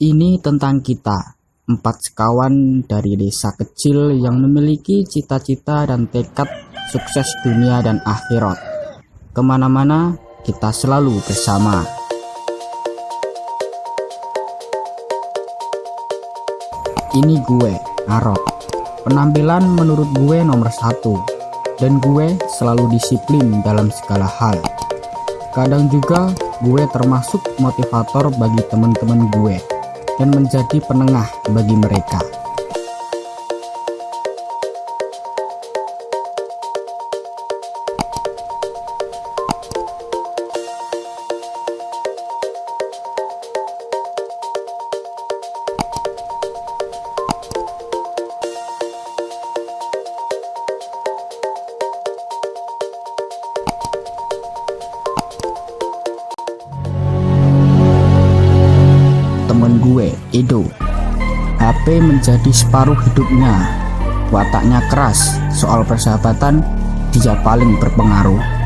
Ini tentang kita, empat sekawan dari desa kecil yang memiliki cita-cita dan tekad sukses dunia dan akhirat. Ke mana-mana, kita selalu bersama. Ini gue, Arok. Penampilan menurut gue nomor satu, dan gue selalu disiplin dalam segala hal. Kadang juga gue termasuk motivator bagi teman-teman gue dan menjadi penengah bagi mereka. Edo. HP menjadi separuh hidupnya. Wataknya keras, soal persahabatan dia paling berpengaruh.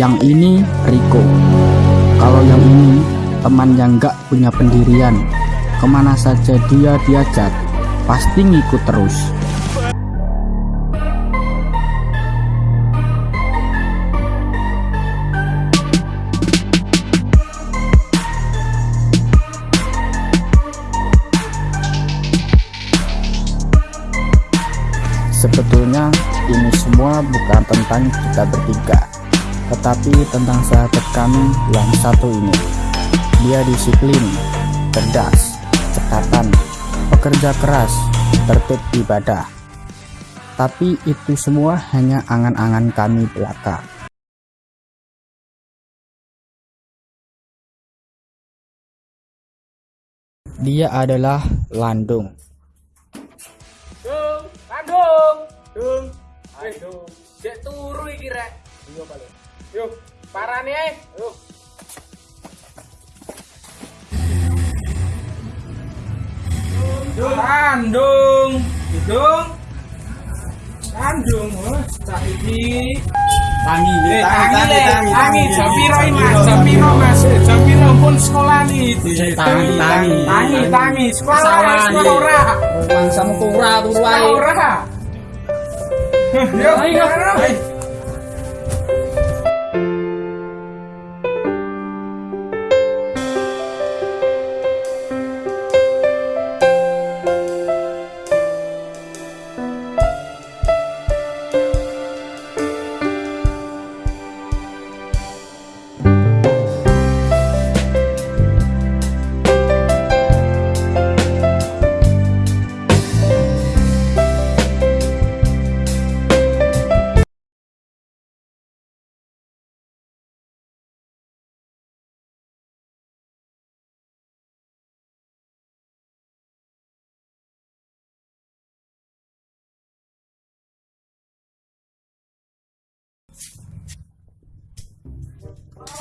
Yang ini Rico. Kalau yang ini teman yang gak punya pendirian. Ke mana saja dia diajak, pasti ngikut terus. Sebetulnya ini semua bukan tentang kita bertiga tetapi tentang sahabat kami yang satu ini. Dia disiplin, cerdas, cekatan, pekerja keras, tertib ibadah. Tapi itu semua hanya angan-angan kami belaka. Dia adalah Landung. Dung, Bandung, Dung, ayo, cek turu iki rek. Iya balik. Yuk, parane ae. Yuk. Bandung, Dung, Bandung, oh, cah iki. Tangi, Eh, tangi, tangi, tangi, tangi, Japiro Mas, Japiro Mas, Eh, Japiro pun sekolah nih. Tangi, tangi. tangi, tangi, sekolah ora, sekolah iya. ora. Mangsa mukura turu Sekolah ora. Yuk, Ayo, ayo.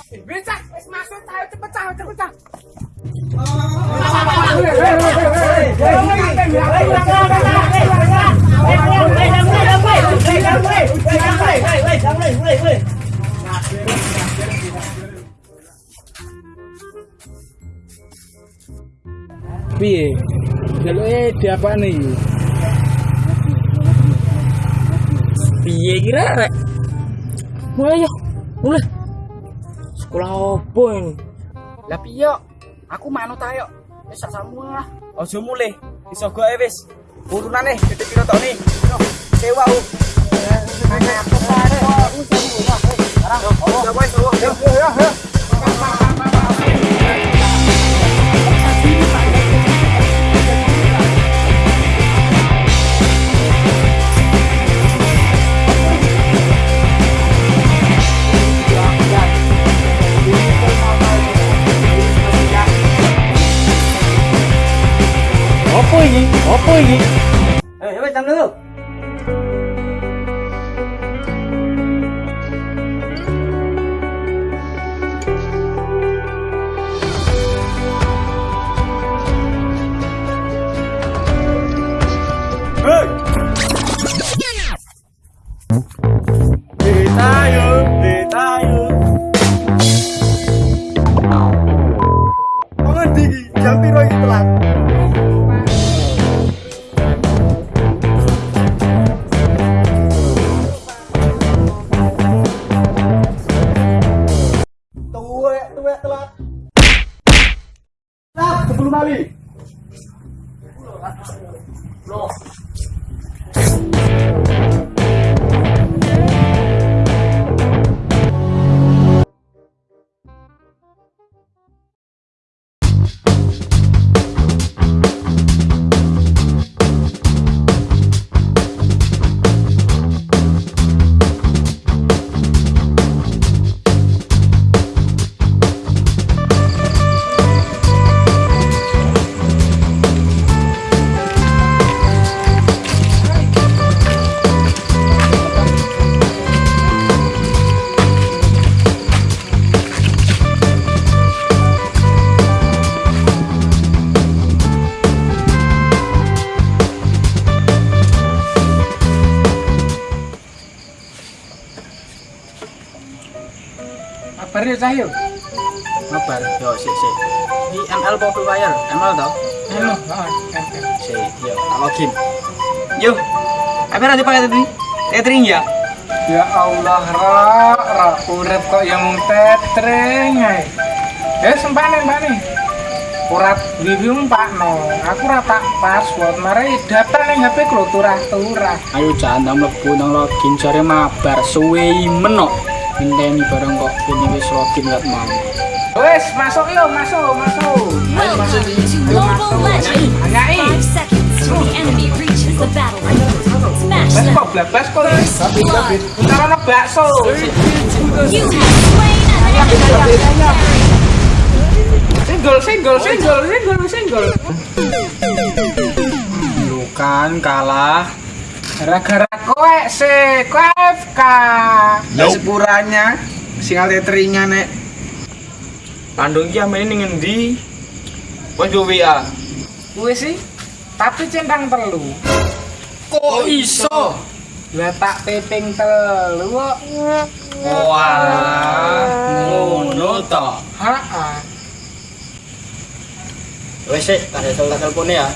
Eh, Bisa, wis masuk tayo cepet cepet tayo. Piye? Kira rek? Mulai ya, mulai. Sekolah opo ini? Lah piye? Aku manut ayo. Wis semua. Ojo mulai, iso goe wis. Urunane titik kira tok. Yo, Sewa u. Apa iki? Apa iki? Eh, wis jam lho. Ditayo, 10 kali. Loh. Cah yo. Yo, sik sik. Di ML Free Fire? ML tau? Halo, heeh. Sik, yo, tak login. Yo. Apa nanti pakai tadi? Tethering ya? Ya Allah, ra, ra urip kok yang tetring ae. Ya sempane mbane. Ora wiwi umpakno. Aku ora tak password, mare data ning HP ku turah-turah. Ayo jangan mlebu nang login jare mabar suwe menok. Ngenteni bareng kok ini wis login gak mau. Wes, masuk yo, masuk, masuk. Anyai. Enemy reaches the battle line. Smash Bas kok blabas kok. Bakso. Singgol, singgol, singgol, singgol. Lu kan kalah. Gara-gara kowe sih, kowe FK. Sepuranya singal teteringnya nek. Pandung iki amene ning ngendi? Wes yo WA. Kuwi sih tapi centang telu. Kok iso? Lah tak peping telu kok. Wah, ngono to. Heeh. Wes sik, tak telepon ya.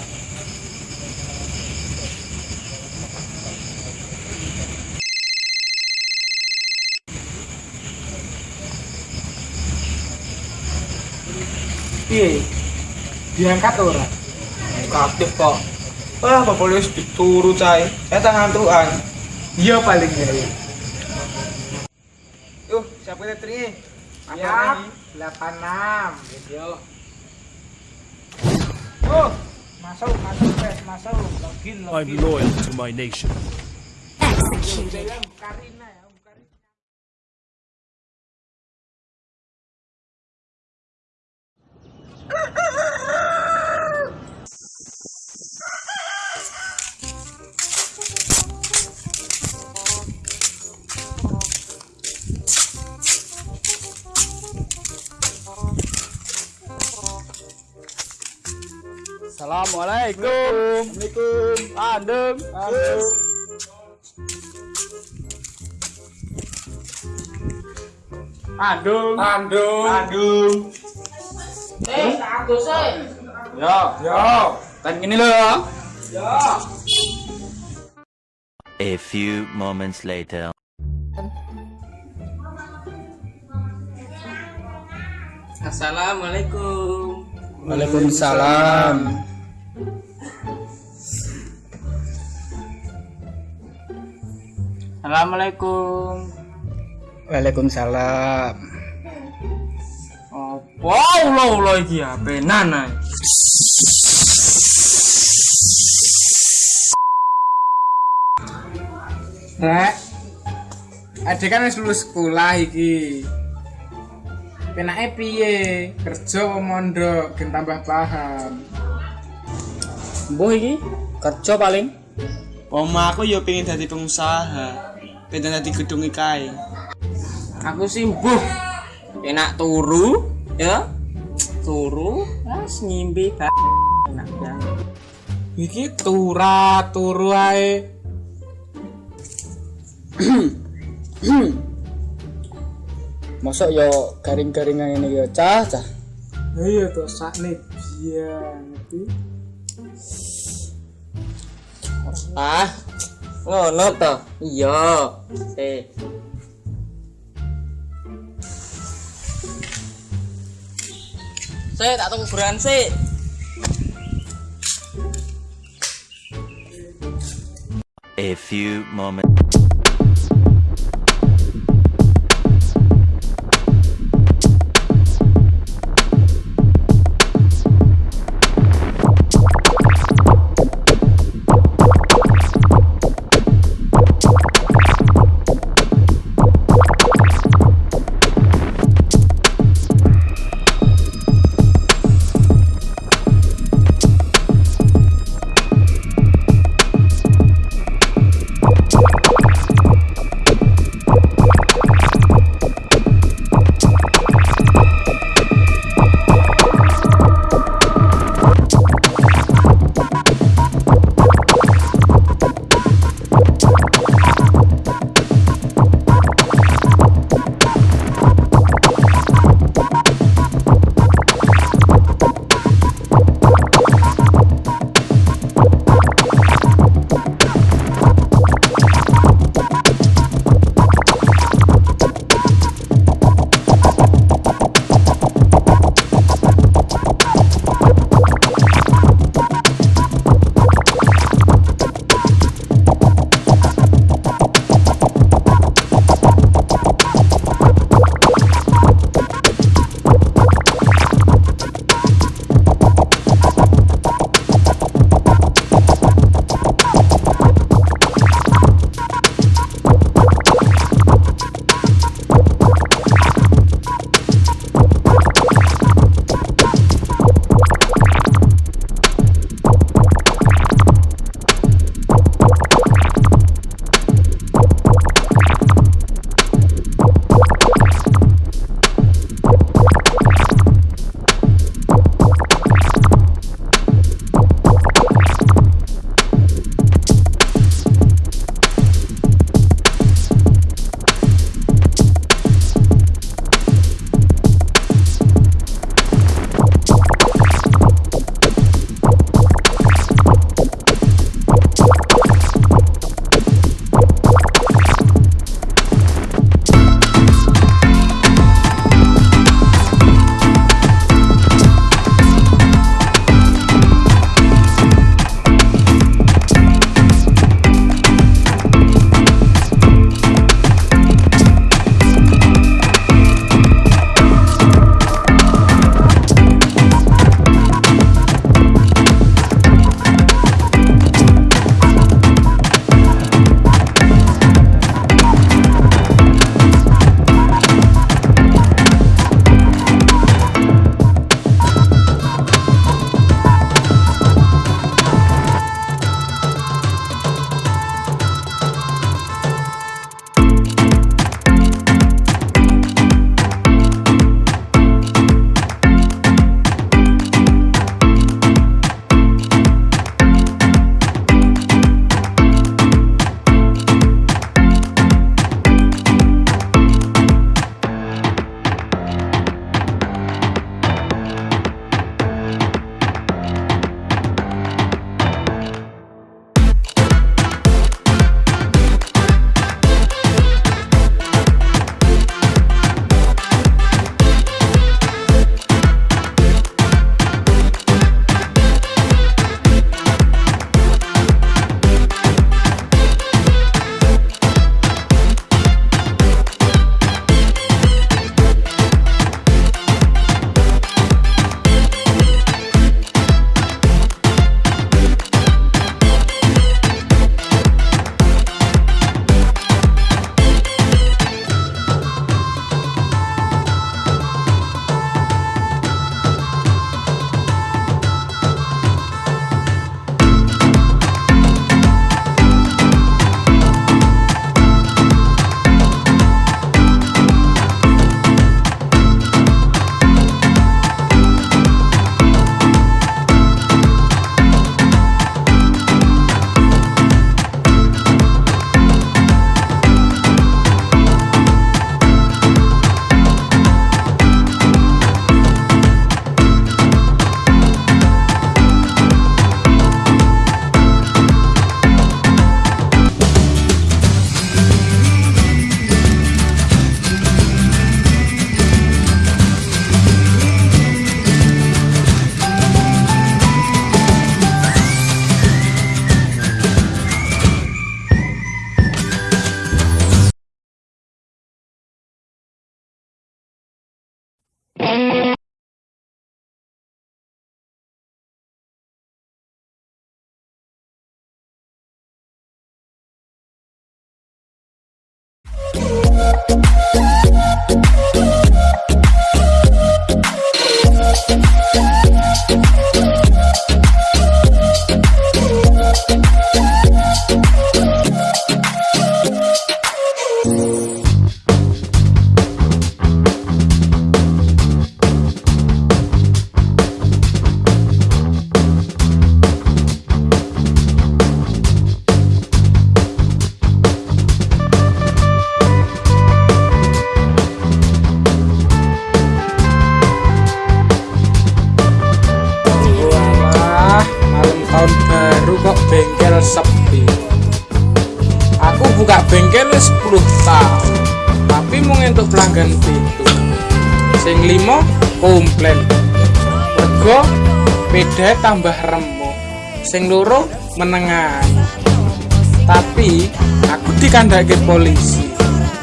Piye? Diangkat ora? Aktif kok. Wah, bapak wis dituru cai. Saya tangan tuan. Iya paling ya. Yuh, siapa teteringnya? Siap. 86. Yo. Oh, masuk, masuk, wes, masuk. Login, I'm login. loyal to my nation. Executed. Karina ya, Assalamualaikum. Assalamualaikum. Adem. Adem. Andung. Andung. Andung. Eh, sih. Yo, yo. Kan gini loh ya. A few moments later. Assalamualaikum. Waalaikumsalam. Assalamualaikum. Waalaikumsalam. Apa ulo ulo iki ape nana? Rek. Adek kan wis lulus sekolah iki. Penake piye? Kerja apa mondok gen tambah paham. Mbuh iki kerja paling Oma aku yo pengen dadi pengusaha. Pengen dadi gedung kae. Aku sih mbuh enak turu ya. Turu, as ngimpi enak banget. Iki tura turu ae. Mosok yo garing-garingan ini yo cah cah. Iya to sakne biyen iki. Ah, ngono to. Iya. Eh. Saya tak tunggu beran sih. A few moments. Beda tambah remuk. Sing loro menengan. Tapi aku dikandake polisi.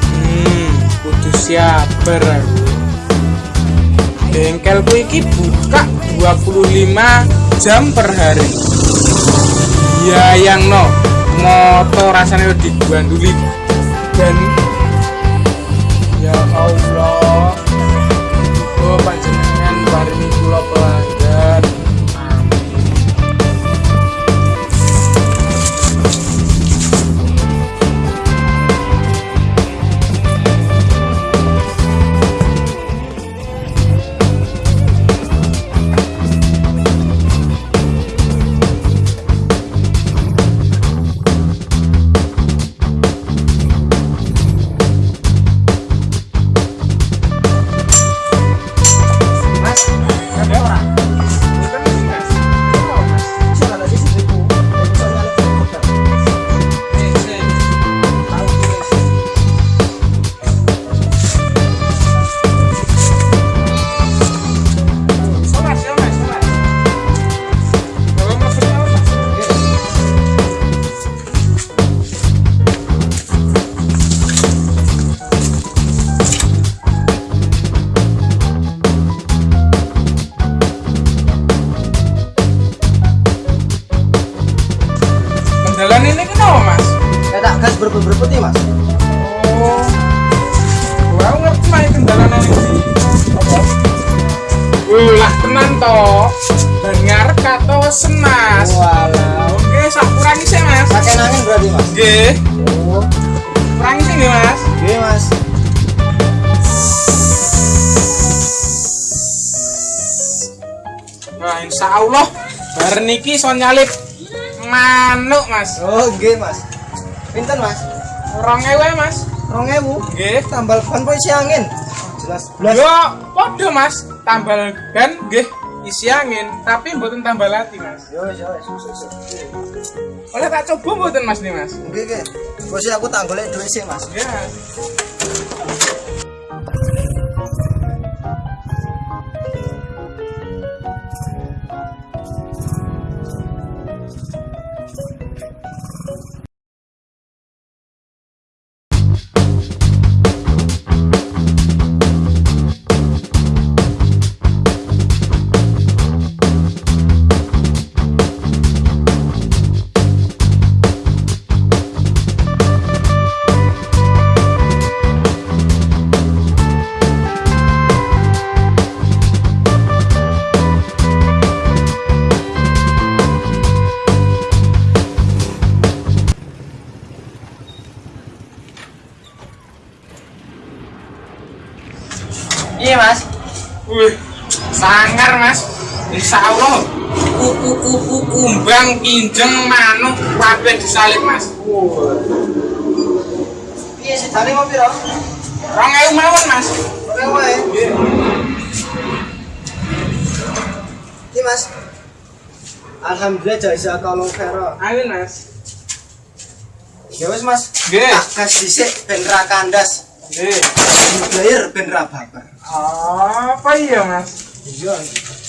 Hmm, kudu sabar aku. Bengkelku iki buka 25 jam per hari. Ya yang no, motor rasanya udah diganduli dan ya Allah. Dengar kata senas. Walah Oke, sak kurangi sih, Mas. Pakai angin berarti mas Nggih, Oh kurangi sih Mas. Oke mas Wah, insya Allah bar niki so nyalip manuk, Mas. Oh oke mas Pinten mas Rong ewe, Mas. Rong ewu Nggih. Tambal ban po isi angin Jelas Yo, podo, Mas. Tambal gan nggih isi angin, tapi mboten tambal hati, Mas. Yo yo yo, yo. Oleh tak coba mboten, Mas nih, Mas. Oke oke Bos aku tak golek duit sih mas Ya. Iya Wih, sangar mas. Insya Allah, kuku-kuku kumbang, kinjeng, manuk, kabeh disalib mas. Iya sih tadi mau piro Rong ewu mawon mas. Oke wae Iya mas Alhamdulillah jasa tolong Vero Amin mas. Ya mas Nggih. Tak gas dhisik ben ra kandas Nggih. Bayar ben ra baper Apa iya mas? Iya Nambah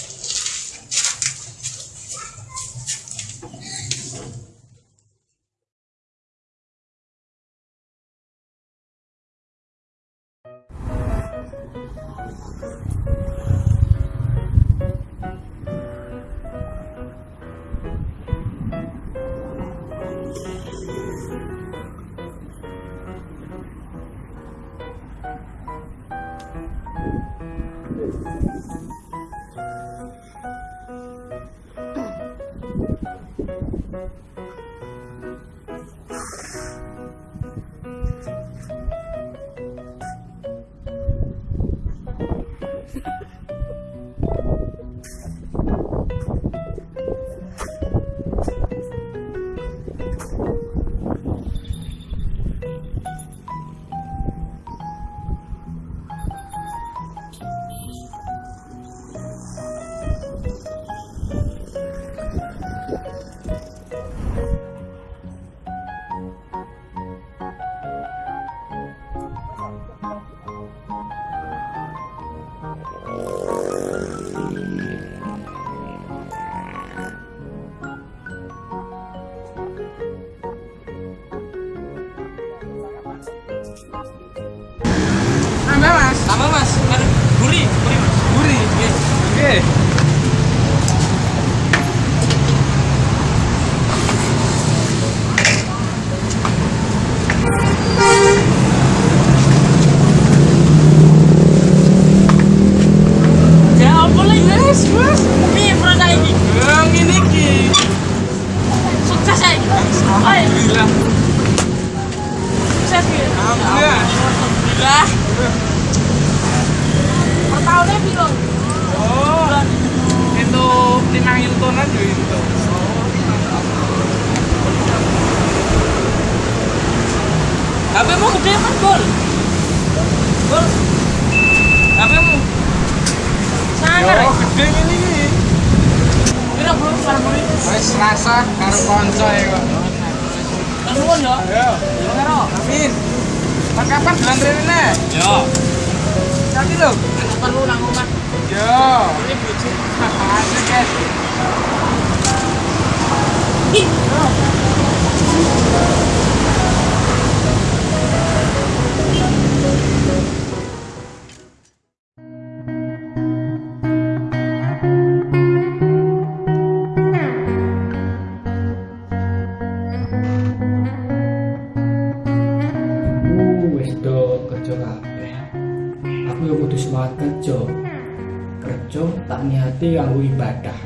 Niati kanggo ibadah.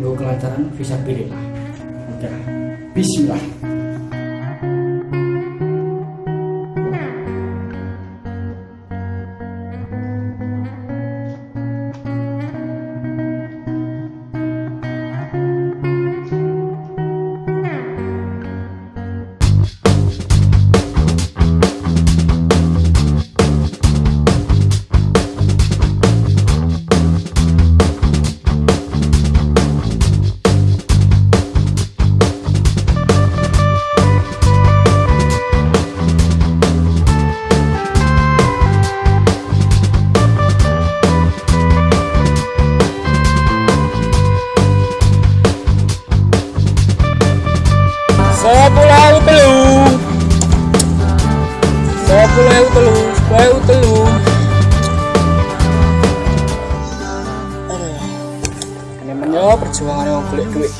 Nggo kelancaran fisabilillah. Oke. Bismillah. Menyo perjuangan yang golek duit.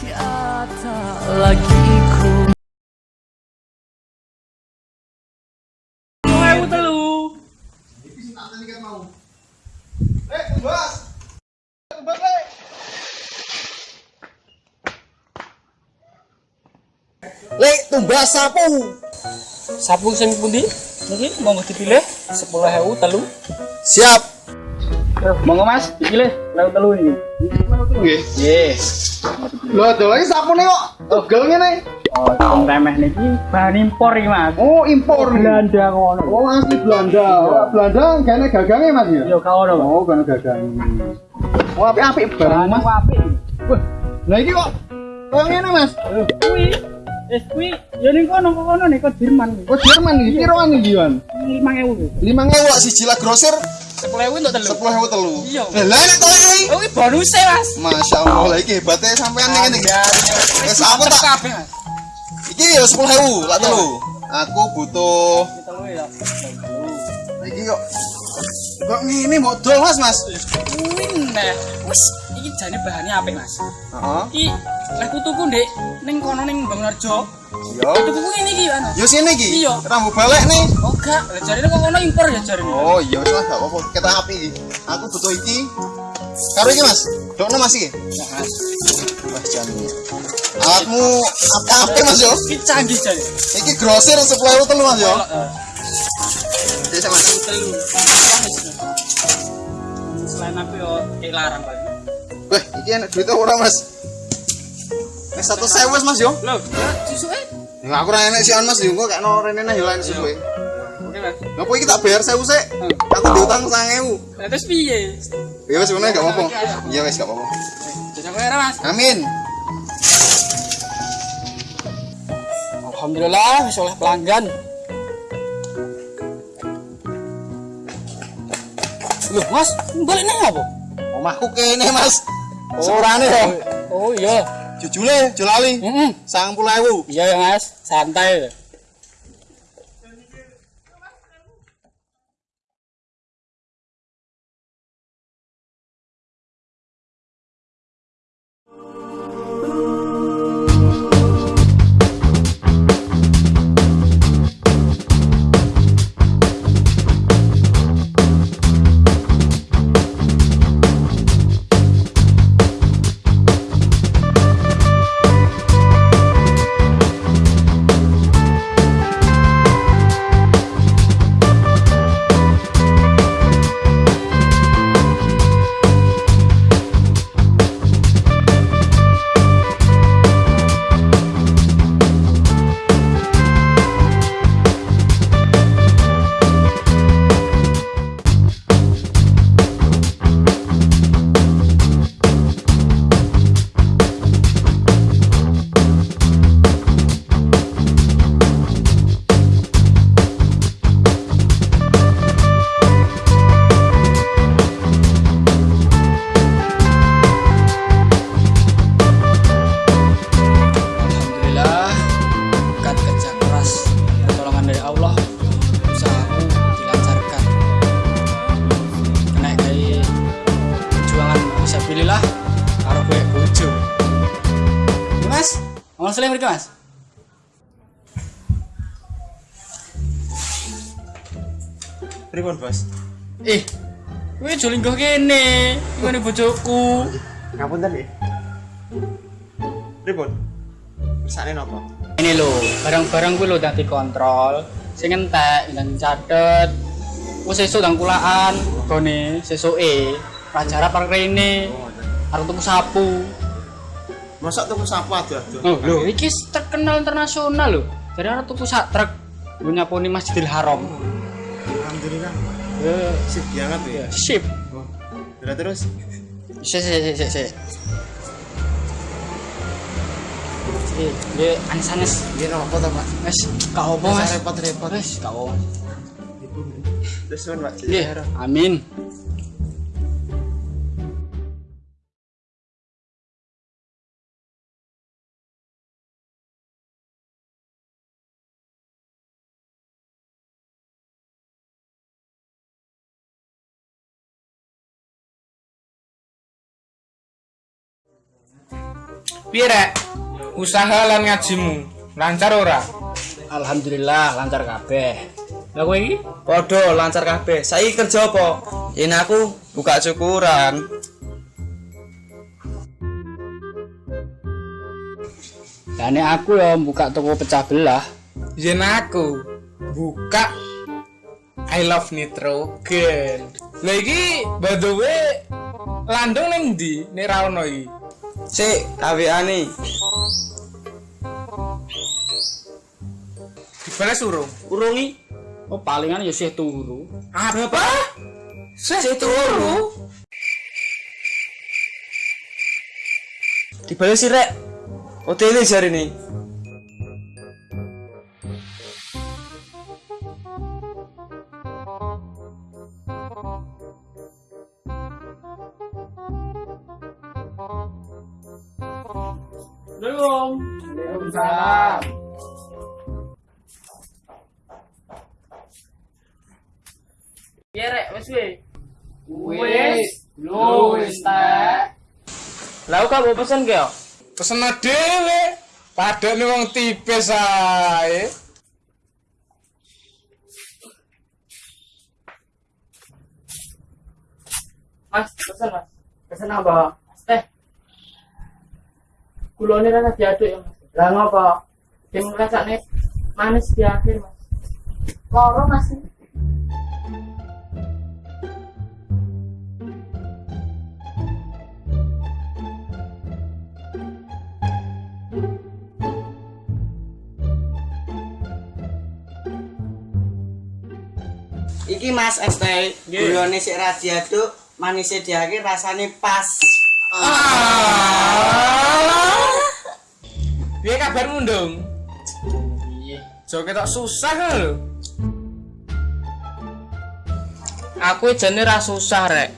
Sepuluh ewu telu. Lek tumbas sapu. Sapu sing pundi? Niki monggo dipilih sepuluh ewu telu. Siap. Monggo mas, dipilih ewu telu ini. Nggih. Nggih. Lho, do iki sapune kok tugel ngene. Oh, sing remeh niki bahan impor iki, Mas. Oh, impor. Belanda ngono. Oh, asli Belanda. Oh, Belanda gane gagange Mas ya? Yo ka ono, Pak. Oh, gane gagange. Oh, apik-apik barang Mas. apik. Wah, lah iki kok kok ngene Mas? Kuwi wis kuwi yo ning kono kono nih kok Jerman. Kok Jerman iki piroan iki, Wan? 5000. 5000 kok siji lah grosir Sepuluh ewu untuk telu. 10.000 telu. Iya. Lah nek to iki. Oh, ini bonusnya mas. Masya Allah, lah iki hebatnya sampean ngene iki. Wis aku tak iki ya 10.000 lah telu. Aku butuh Telu ya. Iki kok kok ngene modal Mas, Mas. Kuwi nah, wis iki jane bahannya apik mas. Iki lek kutuku ndek ning kono ning Banglarjo. Yo. Kutuku ngene iki anu. Yo sini iki. Iya. Rambu balik nih. Oh gak, lah jarine kok kono impor ya jarine. Oh iya wis gak apa-apa. Kita api iki. Aku butuh iki. Karo iki Mas. Dokno Mas iki. Wah, jamu. Alatmu apa Mas yo? Iki canggih jan. Iki grosir 10.000 telu Mas yo. Jadi sama. Telu. Selain aku yo kayak larang Pak. Wah, iki enak duit ora Mas? Wis satu sewu wis, Mas yo. Loh, susuke. Ya aku ora enek sian Mas yo, kok kena rene nah yo lain suwe. Oke, Mas. Ngapa iki tak bayar sewu sik? Aku diutang 9.000. Lah terus piye? Ya wis ngono gak apa-apa. Iya wis gak apa-apa. Jajak era, Mas. Amin. Alhamdulillah wis oleh pelanggan. Loh, Mas, balik nang apa? Omahku kene, Mas. Seorane yo. Oh iya. Jujule, jolali. Heeh. 90.000. Iya ya, Mas. Santai. Pripun, Bos? eh gue juling gue kene gue bojoku Ngapunten nggih. Pripun? Kersane napa? ini lo barang-barang gue lo dati kontrol sing entek dan catet gue sesuk dan kulaan gone sesuk e pelajaran park rene harus tuku sapu Masa tuku sapu aja tuh. oh lo iki terkenal internasional lo jadi harus tuku sak truk gue nyapuni masjidil haram Sip banget ya. sip Oh. Terus terus. si si si si si dia anes-anes. Iya napa to, Pak? Wes, gak apa mas. repot-repot. Wes, gak apa. Terus Pak. Iya, amin. Piye rek? Usaha lan ngajimu lancar ora? Alhamdulillah lancar kabeh. Lah kowe iki? Podo lancar kabeh. Saiki kerja apa? Yen aku buka syukuran. Lah nek aku ya buka toko pecah belah. Yen aku buka I love nitrogen. Lah iki by the way landung ning ndi nek ra ono iki? Sik, kaweane. Dibales urung. Urungi. Oh palingan ya sih turu. Apa? Sih turu. Dibales sih, Rek. Hotele jari nih. Belum. Waalaikumsalam. Iya rek, wes we. Wes, lu wes tak. Lah kamu pesen ge? Pesen dhewe. Padane wong tipes ae. Mas, pesen mas. Pesen apa? Gulone rasa diaduk ya mas. Lah ngopo sing rasane manis di akhir mas. Loro mas. Iki Mas es teh, gulone sik ra diaduk, manisnya di akhir rasane pas. Piye kabarmu, Ndung? iya Jo ketok susah lho. aku jane ra susah rek.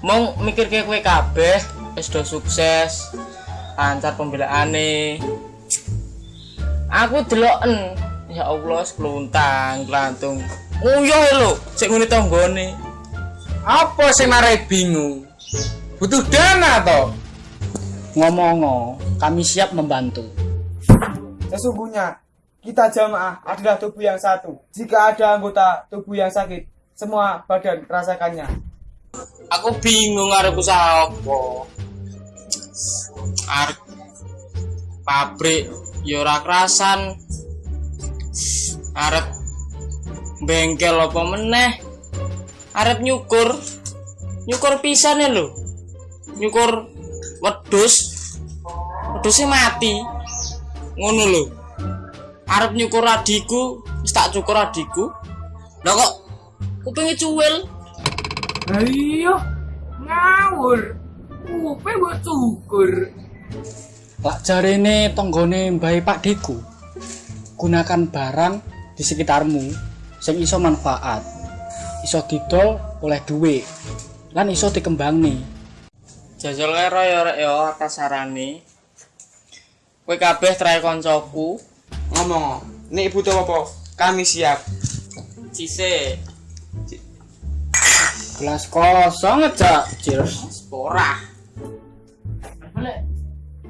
Mau mikirke kowe kabeh wis do sukses lancar pembelaane. Aku deloken. Ya Allah sekluntang kelantung nguyuh lho sik ngene tanggane Apa sing marai bingung? Butuh dana toh? ngomong kami siap membantu Sesungguhnya, kita jamaah adalah tubuh yang satu. Jika ada anggota tubuh yang sakit, semua badan merasakannya. aku bingung arep usaha apa arep pabrik ya ora kerasan arep bengkel apa meneh arep nyukur nyukur pisan ya lho nyukur wedhus wedhusnya mati ngono lho arep nyukur adiku wis tak cukur adiku lah kok kupingnya cuwil Ayo, ngawur. Upe mbok cukur. Lak jarene tonggone mbahe Pak Deku. Gunakan barang di sekitarmu sing iso manfaat. Iso didol oleh duit. Lan iso dikembangni. Jajal karo ya rek ya atas sarane. Kowe kabeh trae koncoku. Ngomong, nek butuh apa? Kami siap. Cise. Gelas kosong aja. Cheers. Ora. Balik.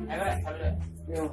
Ayo, balik. Yo.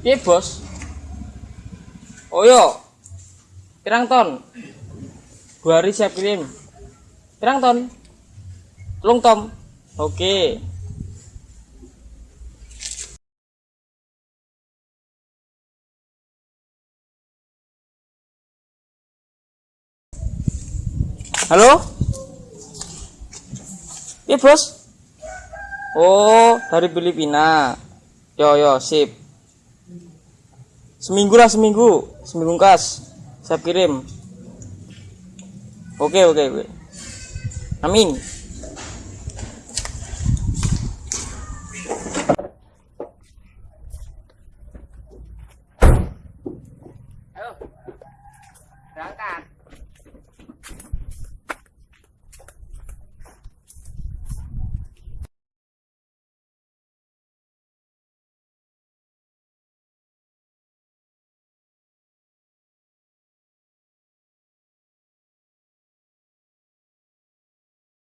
Iya bos? Oh yo, pirang ton? Dua hari siap kirim. Pirang ton? Telung tom? Oke. Halo? Iya bos? Oh, dari Filipina. Yo yo, sip. Seminggu lah seminggu, seminggu kas. Saya kirim. Oke oke oke. Amin.